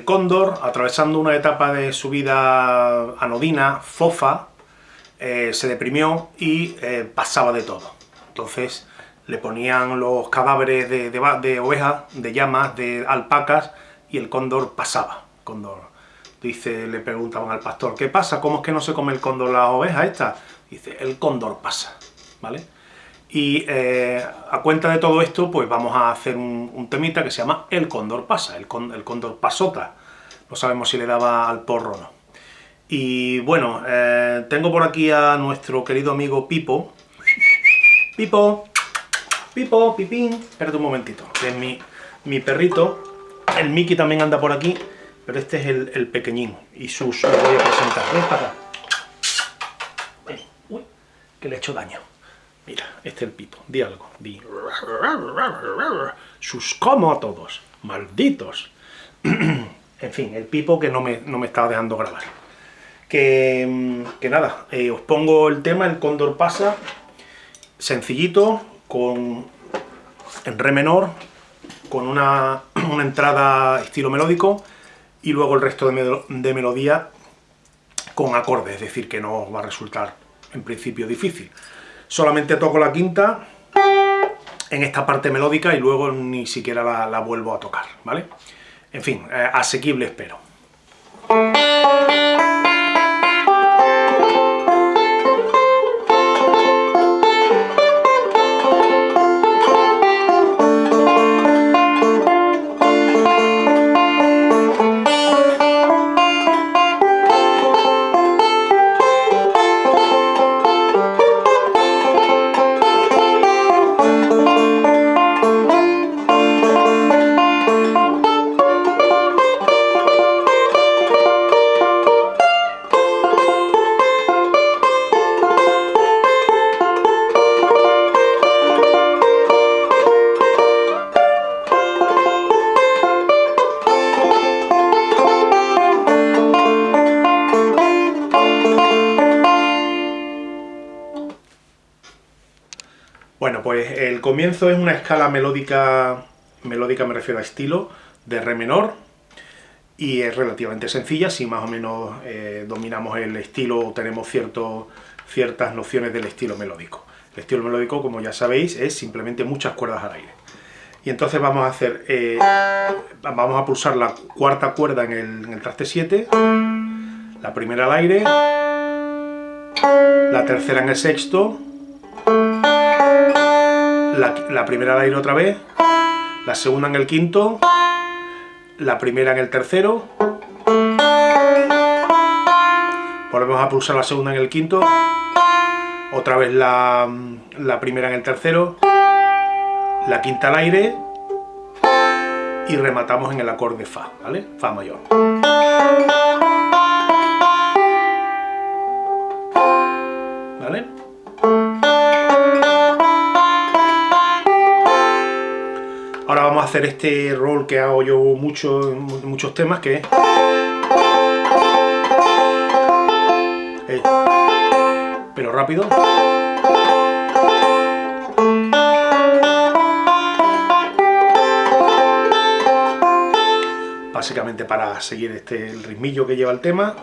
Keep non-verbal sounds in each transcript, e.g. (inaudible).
el cóndor, atravesando una etapa de su vida anodina, fofa, eh, se deprimió y eh, pasaba de todo. Entonces le ponían los cadáveres de, de, ovejas, de llamas, de alpacas, y el cóndor pasaba. Cóndor, dice, le preguntaban al pastor, ¿qué pasa? ¿Cómo es que no se come el cóndor las ovejas estas? Dice, el cóndor pasa, ¿vale? Y eh, a cuenta de todo esto, pues vamos a hacer un, temita que se llama El Cóndor Pasa, el, el, Cóndor Pasota. No sabemos si le daba al porro o no. Y bueno, eh, tengo por aquí a nuestro querido amigo Pipo. Pipo, Pipo, Pipín. Espérate un momentito, que es mi, perrito. El Mickey también anda por aquí, pero este es el, pequeñín. Y sus voy a presentar. Ven para acá. Uy, que le he hecho daño. Mira, este es el Pipo. Di algo. Di. Sus como a todos. Malditos. (clears throat) en fin, el Pipo que no me, no me estaba dejando grabar. Que, nada, eh, os pongo el tema, el cóndor pasa, sencillito, con en re menor, con una, (clears throat) entrada estilo melódico, y luego el resto de, de melodía con acordes, es decir, que no va a resultar en principio difícil. Solamente toco la quinta en esta parte melódica y luego ni siquiera la, vuelvo a tocar, ¿vale? En fin, eh, asequible espero. Pues el comienzo es una escala melódica, melódica me refiero a estilo, de re menor, y es relativamente sencilla, si más o menos eh, dominamos el estilo, tenemos ciertas nociones del estilo melódico. El estilo melódico, como ya sabéis, es simplemente muchas cuerdas al aire. Y entonces vamos a hacer, eh, vamos a pulsar la cuarta cuerda en el, en el traste 7, la primera al aire, la tercera en el sexto, la, primera al aire otra vez, la segunda en el quinto, la primera en el tercero, volvemos a pulsar la segunda en el quinto, otra vez la, la primera en el tercero, la quinta al aire y rematamos en el acorde Fa, ¿vale? Fa mayor. Hacer este rol que hago yo mucho en muchos temas, que es... Pero rápido. Básicamente para seguir este el ritmillo que lleva el tema.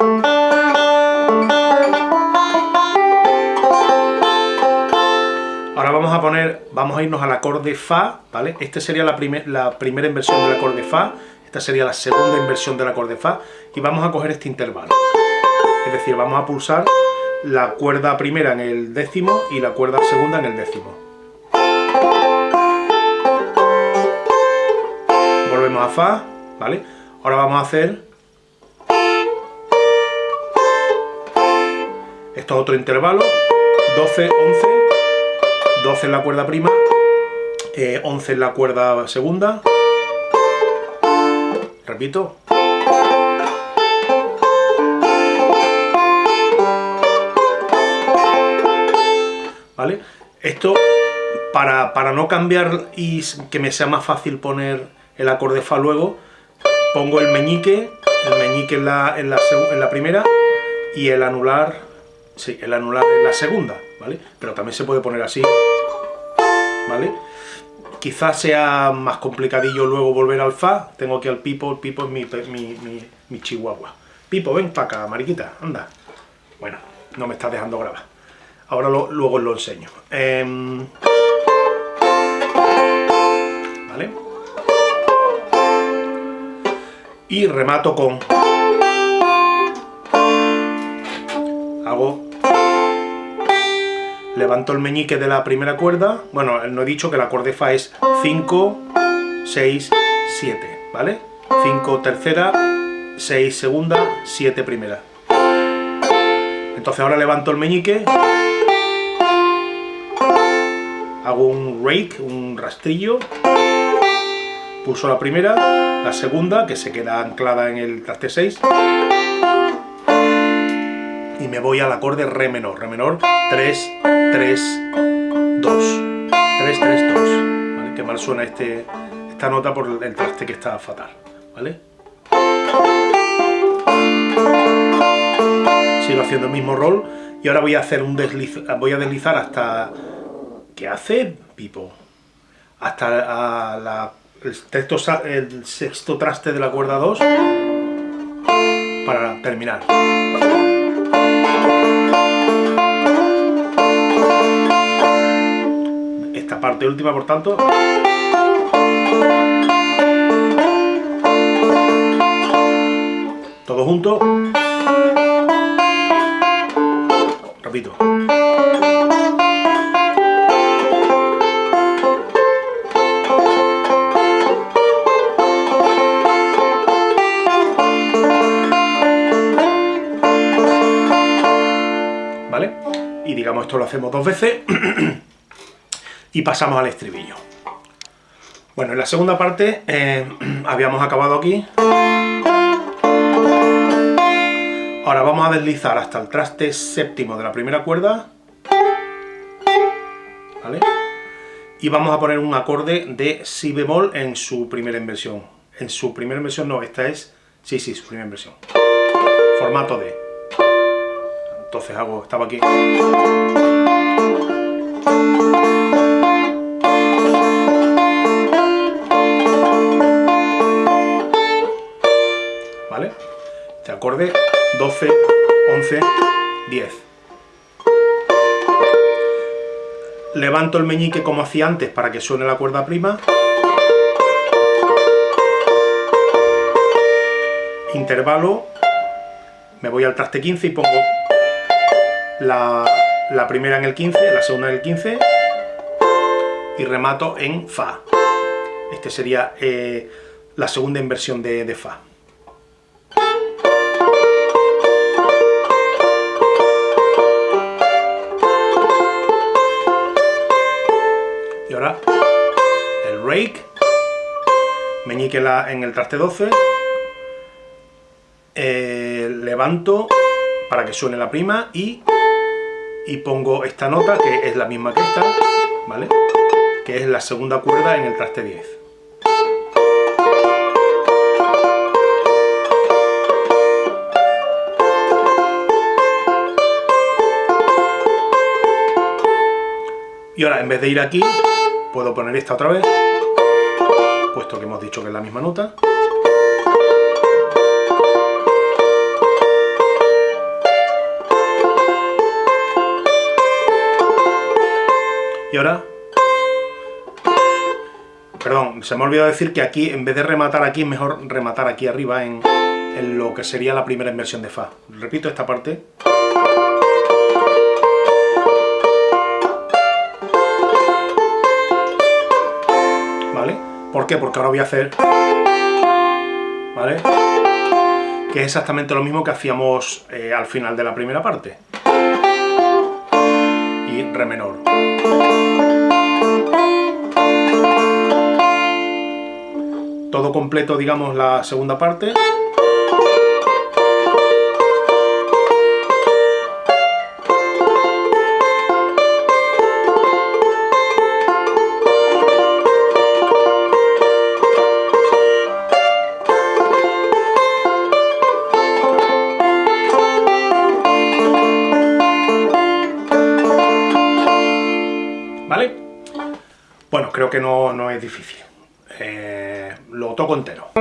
Ahora vamos a poner, vamos a irnos al acorde Fa, ¿vale? Esta sería la, la primera inversión del acorde Fa, esta sería la segunda inversión del acorde Fa, y vamos a coger este intervalo. Es decir, vamos a pulsar la cuerda primera en el décimo y la cuerda segunda en el décimo. Volvemos a Fa, ¿vale? Ahora vamos a hacer... Esto es otro intervalo, 12, 11, 12 en la cuerda prima, 11 eh, en la cuerda segunda, repito, ¿vale? Esto, para, no cambiar y que me sea más fácil poner el acorde Fa luego, pongo el meñique, el meñique en la, en la primera y el anular, sí, el anular en la segunda, ¿vale? Pero también se puede poner así, ¿vale? quizás sea más complicadillo luego volver al fa. Tengo aquí al Pipo, el Pipo es mi, mi, mi, chihuahua. Pipo, ven para acá, mariquita, anda. Bueno, no me estás dejando grabar. Ahora luego os lo enseño. Em, ¿Vale? Y remato con... Hago levanto el meñique de la primera cuerda, bueno, no he dicho que el acorde Fa es 5, 6, 7, ¿vale? 5 tercera, 6 segunda, 7 primera. Entonces ahora levanto el meñique, hago un rake, un rastrillo, pulso la primera, la segunda, que se queda anclada en el traste 6, y me voy al acorde re menor, re menor 3, 3, 2, 3, 3, 2, ¿vale? Qué mal suena este, esta nota por el traste que está fatal, ¿vale? Sigo haciendo el mismo rol y ahora voy a hacer un desliz, voy a deslizar hasta... ¿Qué hace Pipo? Hasta la, el, el sexto traste de la cuerda 2 para terminar. Parte última, por tanto... Todo junto. Repito. y digamos esto lo hacemos dos veces (clears throat) y pasamos al estribillo. Bueno, en la segunda parte eh, (clears throat) habíamos acabado aquí. Ahora vamos a deslizar hasta el traste séptimo de la primera cuerda. ¿Vale? Y vamos a poner un acorde de si bemol en su primera inversión. En su primera inversión no, esta es... Sí, sí, su primera inversión. Formato D. Entonces hago, estaba aquí. Acorde 12, 11, 10. Levanto el meñique como hacía antes para que suene la cuerda prima. Intervalo, me voy al traste 15 y pongo la, primera en el 15, la segunda en el 15 y remato en Fa. Este sería eh, la segunda inversión de, de Fa. Meñique en el traste 12, eh, levanto para que suene la prima y y pongo esta nota, que es la misma que esta, ¿vale? Que es la segunda cuerda en el traste 10. Y ahora, en vez de ir aquí, puedo poner esta otra vez, puesto que hemos dicho que es la misma nota. Y ahora... Perdón, se me ha olvidado decir que aquí, en vez de rematar aquí, es mejor rematar aquí arriba en, en lo que sería la primera inversión de Fa. Repito esta parte. ¿Por qué? Porque ahora voy a hacer... ¿Vale? Que es exactamente lo mismo que hacíamos eh, al final de la primera parte. Y re menor. Todo completo, digamos, la segunda parte. ¿vale? Bueno, creo que no, no es difícil. Eh, lo toco entero.